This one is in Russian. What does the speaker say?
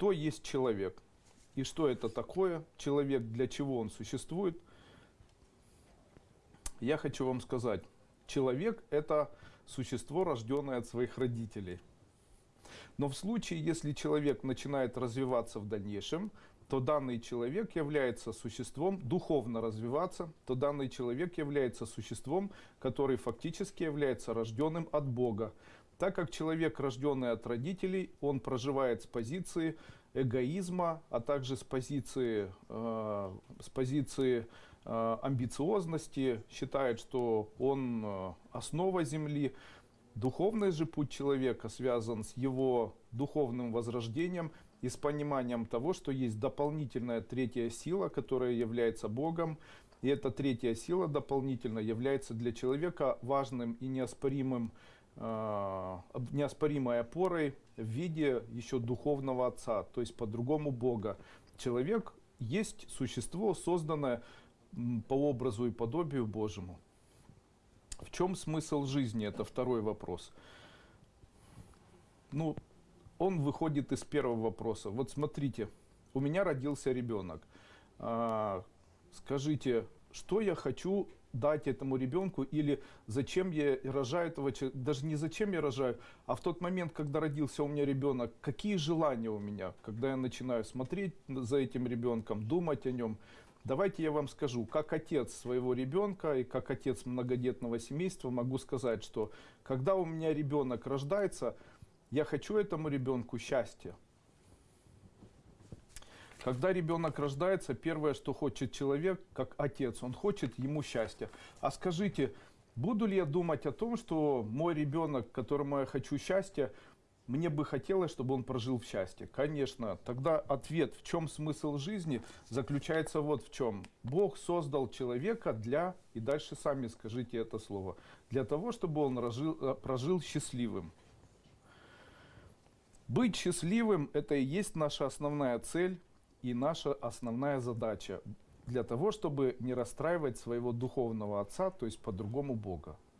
кто есть человек и что это такое человек, для чего он существует, я хочу вам сказать, человек это существо, рожденное от своих родителей. Но в случае, если человек начинает развиваться в дальнейшем, то данный человек является существом, духовно развиваться, то данный человек является существом, который фактически является рожденным от Бога. Так как человек, рожденный от родителей, он проживает с позиции эгоизма, а также с позиции, э, с позиции э, амбициозности, считает, что он э, основа Земли. Духовный же путь человека связан с его духовным возрождением и с пониманием того, что есть дополнительная третья сила, которая является Богом. И эта третья сила дополнительно является для человека важным и неоспоримым неоспоримой опорой в виде еще духовного отца, то есть по-другому Бога. Человек есть существо, созданное по образу и подобию Божьему. В чем смысл жизни? Это второй вопрос. Ну, он выходит из первого вопроса. Вот смотрите, у меня родился ребенок. А, скажите, что я хочу дать этому ребенку или зачем я рожаю этого человека, даже не зачем я рожаю, а в тот момент, когда родился у меня ребенок, какие желания у меня, когда я начинаю смотреть за этим ребенком, думать о нем. Давайте я вам скажу, как отец своего ребенка и как отец многодетного семейства могу сказать, что когда у меня ребенок рождается, я хочу этому ребенку счастья. Когда ребенок рождается, первое, что хочет человек, как отец, он хочет ему счастья. А скажите, буду ли я думать о том, что мой ребенок, которому я хочу счастья, мне бы хотелось, чтобы он прожил в счастье. Конечно, тогда ответ, в чем смысл жизни, заключается вот в чем. Бог создал человека для, и дальше сами скажите это слово, для того, чтобы он прожил, э, прожил счастливым. Быть счастливым – это и есть наша основная цель и наша основная задача для того, чтобы не расстраивать своего духовного отца, то есть по-другому Бога.